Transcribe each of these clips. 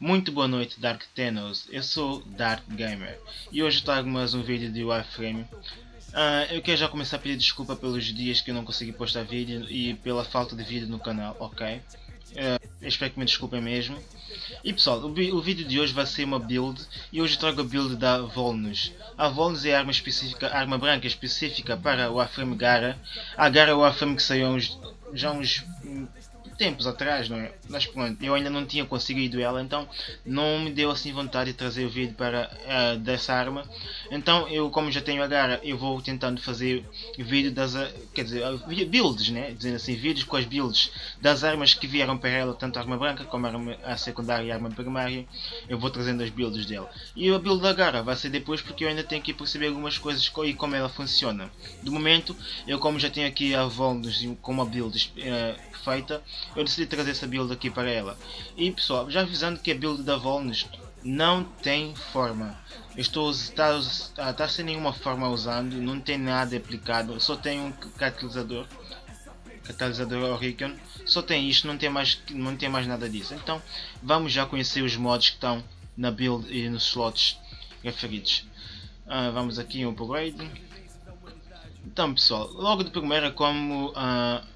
Muito boa noite Dark Tenos, eu sou Dark Gamer e hoje trago mais um vídeo de Warframe. Uh, eu quero já começar a pedir desculpa pelos dias que eu não consegui postar vídeo e pela falta de vídeo no canal, ok? Uh, espero que me desculpem mesmo. E pessoal, o, o, vídeo de hoje vai ser uma build e hoje trago a build da Volnus. A Volnus é a arma específica, arma branca específica para o Warframe Gara. A Gara é o Warframe que saiu uns, já uns tempos atrás, não é? Mas pronto, eu ainda não tinha conseguido ela, então não me deu assim vontade de trazer o vídeo para uh, dessa arma. Então eu, como já tenho a gara, eu vou tentando fazer vídeo das, uh, quer dizer, uh, builds, né? Dizendo assim, vídeos com as builds das armas que vieram para ela, tanto a arma branca como a, arma, a secundária e a arma primária. Eu vou trazendo as builds dela. E a build da gara vai ser depois porque eu ainda tenho que perceber algumas coisas e como ela funciona. Do momento, eu como já tenho aqui a Volnus com uma build feita, eu decidi trazer essa build aqui para ela. E pessoal, já avisando que a build da Volnus não tem forma. estou está, está sem nenhuma forma usando, não tem nada aplicado, só tem um catalisador, catalisador Oricon, só tem isto, não tem mais, não tem mais nada disso. Então vamos já conhecer os mods que estão na build e nos slots referidos. Uh, vamos aqui em upgrade. Então pessoal, logo de primeira como uh,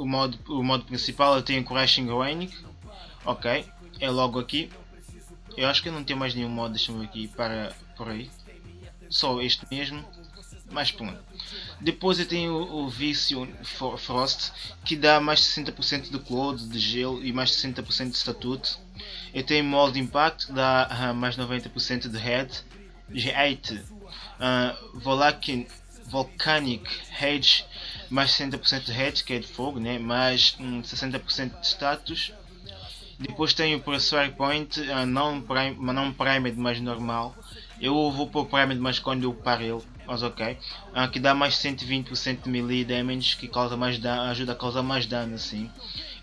o modo, o modo principal eu tenho Crashing Raining. Ok, é logo aqui. Eu acho que eu não tenho mais nenhum modo, deixa-me aqui para por aí. Só este mesmo. Mas pronto. Depois eu tenho o, o vício Frost que dá mais 60% de Cloud, de gelo e mais 60% de Statute. Eu tenho Mold Impact que dá uh, mais 90% de Head. G8 uh, Volcanic, Volcanic Rage mais 60% de head, que é de fogo, né? mais um, 60% de status. Depois tenho o Pressure Point, uh, não, prime, não Primed, mas normal. Eu vou pôr Primed, mas quando eu paro ele, mas ok. Uh, que dá mais 120% de melee damage, que causa mais dano, ajuda a causar mais dano assim.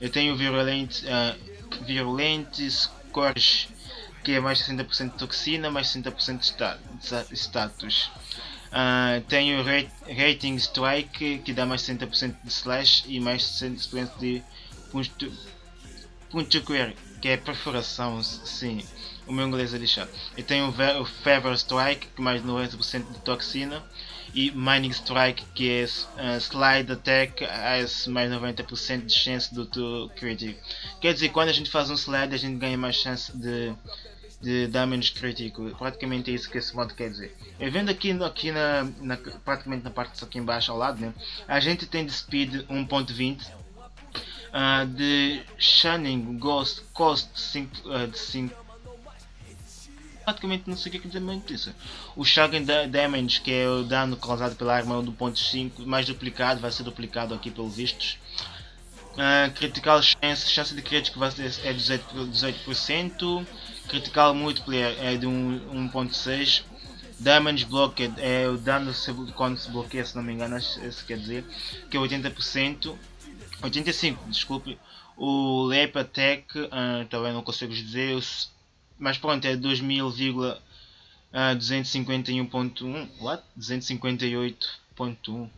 Eu tenho o Virulent, uh, Virulent Scourge, que é mais 60% de toxina, mais 60% de status. Uh, tenho Rating Strike que dá mais 60% de slash e mais 60% de punctuar, que é perfuração, sim. O meu inglês é lixado. Eu tenho o Fever Strike que mais 90% de toxina e Mining Strike que é uh, Slide Attack mais 90% de chance do teu crítico. Quer dizer, quando a gente faz um slide a gente ganha mais chance de de damage crítico. Praticamente é isso que esse mod quer dizer. E vendo aqui, aqui na, na, praticamente na parte aqui embaixo ao lado, né, a gente tem de speed 1.20 uh, ah, de Shining Ghost Cost 5, uh, de 5 praticamente não sei o que é muito isso. O Shocking Damage, que é o dano causado pela arma do ponto 5, mais duplicado, vai ser duplicado aqui pelo vistos. Uh, critical chance, chance de crítico vai ser, é 18%, 18% Critical Multiplayer é de 1.6 Damage Blocked é o dano quando se bloqueia, se não me engano, esse quer dizer, que é 80%, 85%, desculpe. O Leap Attack, uh, também não consigo dizer, mas pronto, é 2000,251.1, what? 258.1,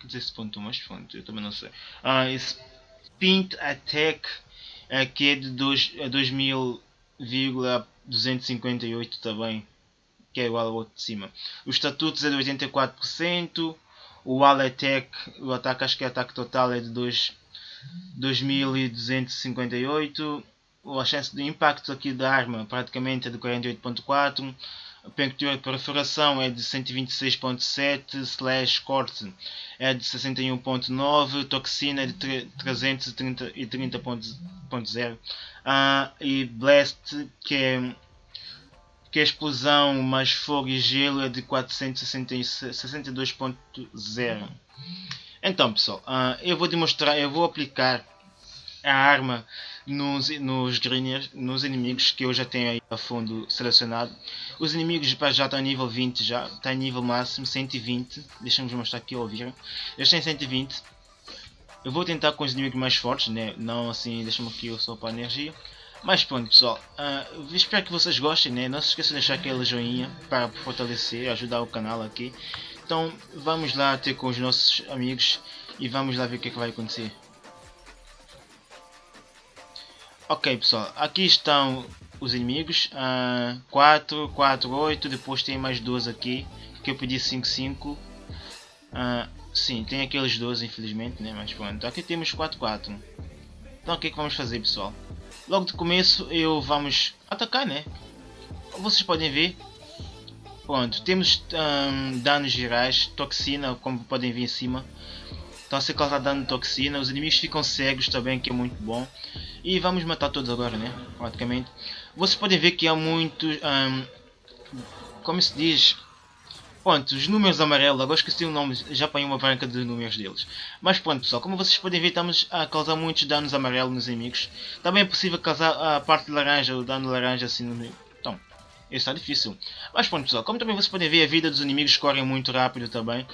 quer dizer esse ponto, mas pronto, eu também não sei. Uh, Spint Attack, uh, que é de 2000 258 também, que é igual ao outro de cima. Os estatutos é de 84%, o Aletec, o ataque, acho que é ataque total é de 2, 2258, a chance de impacto aqui da arma praticamente é de 48.4, a de perfuração é de 126.7, slash corte é de 61.9, toxina é de 330.0 uh, e blast que é, que é explosão mais fogo e gelo é de 462.0 então pessoal, uh, eu vou demonstrar, eu vou aplicar a arma nos, nos greeners, nos inimigos que eu já tenho aí a fundo selecionado. Os inimigos já estão nível 20 já, está nível máximo 120. Deixa-me mostrar aqui ao ouvir. Eles têm 120. Eu vou tentar com os inimigos mais fortes, né? não assim, deixa-me aqui só para a energia. Mas pronto pessoal, uh, espero que vocês gostem, né? não se esqueçam de deixar aquele joinha para fortalecer, ajudar o canal aqui. Então vamos lá ter com os nossos amigos e vamos lá ver o que, é que vai acontecer. Ok pessoal, aqui estão os inimigos. Uh, 4, 4, 8. Depois tem mais 12 aqui. Que eu pedi 5, 5. Uh, sim, tem aqueles 12 infelizmente, né? Mas pronto. Aqui temos 4, 4. Então o que é que vamos fazer pessoal? Logo de começo eu vamos atacar, né? Vocês podem ver. Pronto, temos um, danos gerais, toxina, como podem ver em cima. Então se causar dano de toxina, os inimigos ficam cegos também, que é muito bom. E vamos matar todos agora, né? Praticamente. Vocês podem ver que há muitos... Um, como se diz? Pronto, os números amarelos, agora esqueci o nome, já apanhei uma branca de números deles. Mas pronto pessoal, como vocês podem ver estamos a causar muitos danos amarelos nos inimigos. Também é possível causar a parte de laranja, o dano laranja assim no meio. Então, isso está difícil. Mas pronto pessoal, como também vocês podem ver a vida dos inimigos corre muito rápido também.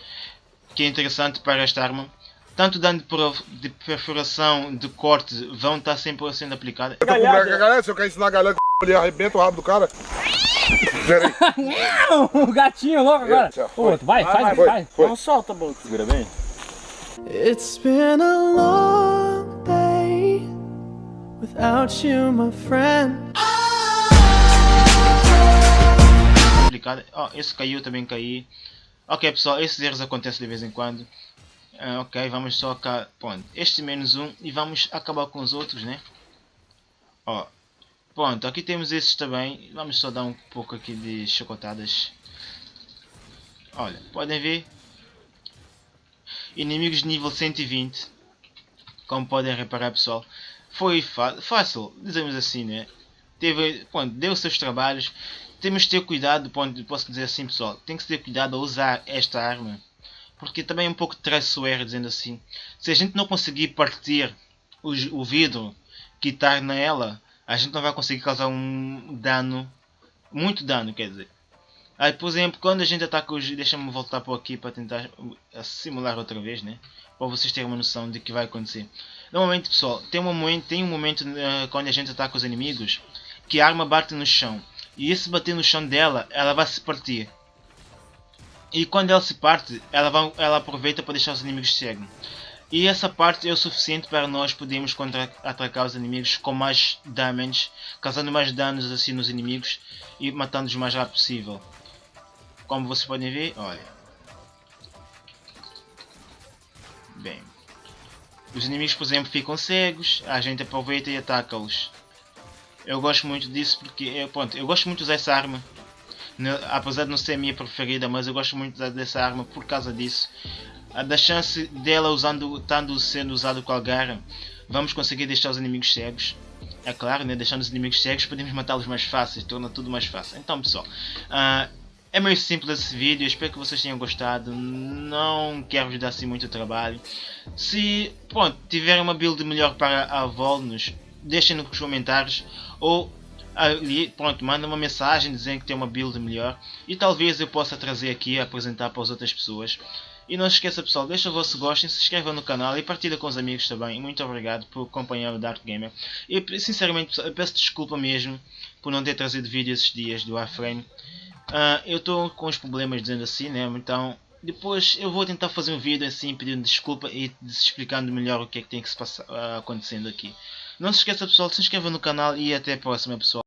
Que é interessante para esta arma. Tanto dano de perfuração, de corte, vão estar sempre sendo aplicados. Galera, se eu quero ensinar a galera que ele arrebenta o rabo do cara. O gatinho louco agora. O outro, vai, vai, faz, vai. vai. Não solta, Bolt. Segura bem. It's been a long day without you, my friend. Complicado. Oh, esse caiu, também caí. Ok, pessoal, esses erros acontecem de vez em quando. Uh, ok, vamos só cá. Pronto, este menos um e vamos acabar com os outros, né? Ó, Pronto, aqui temos esses também. Vamos só dar um pouco aqui de chocotadas. Olha, podem ver. Inimigos de nível 120. Como podem reparar pessoal. Foi fácil, dizemos assim, né? Teve, pronto, deu seus trabalhos. Temos de ter cuidado, ponto, posso dizer assim pessoal. Tem que ter cuidado a usar esta arma. Porque também é um pouco traiçoeiro, dizendo assim. Se a gente não conseguir partir o, o vidro que está nela a gente não vai conseguir causar um dano, muito dano, quer dizer. Aí, por exemplo, quando a gente ataca os... Deixa-me voltar por aqui para tentar simular outra vez, né? Para vocês terem uma noção de que vai acontecer. Normalmente, pessoal, tem um momento, tem um momento uh, quando a gente ataca os inimigos que a arma bate no chão. E esse bater no chão dela, ela vai se partir. E quando ela se parte, ela, vai, ela aproveita para deixar os inimigos cegos. E essa parte é o suficiente para nós podermos contra-atacar os inimigos com mais damage, causando mais danos assim nos inimigos e matando-os o mais rápido possível. Como vocês podem ver, olha. Bem. Os inimigos, por exemplo, ficam cegos, a gente aproveita e ataca-os. Eu gosto muito disso porque, é, pronto, eu gosto muito de usar essa arma. Apesar de não ser a minha preferida, mas eu gosto muito dessa arma por causa disso da chance dela usando, estando sendo usado com a garra, vamos conseguir deixar os inimigos cegos. É claro, né? deixando os inimigos cegos podemos matá-los mais fáceis, torna tudo mais fácil. Então pessoal, uh, é meio simples esse vídeo, espero que vocês tenham gostado, não quero vos dar assim muito trabalho. Se pronto, tiverem uma build melhor para a Volnus, deixem nos comentários ou ali, pronto, manda uma mensagem dizendo que tem uma build melhor e talvez eu possa trazer aqui apresentar para as outras pessoas. E não se esqueça pessoal, deixa o vosso gosto, se inscreva no canal e partilha com os amigos também. Muito obrigado por acompanhar o Dark Gamer. E sinceramente peço desculpa mesmo por não ter trazido vídeo esses dias do Warframe. Uh, eu estou com os problemas dizendo assim, né? Então depois eu vou tentar fazer um vídeo assim pedindo desculpa e explicando melhor o que é que tem que se passar uh, acontecendo aqui. Não se esqueça pessoal, se inscreva no canal e até a próxima pessoal.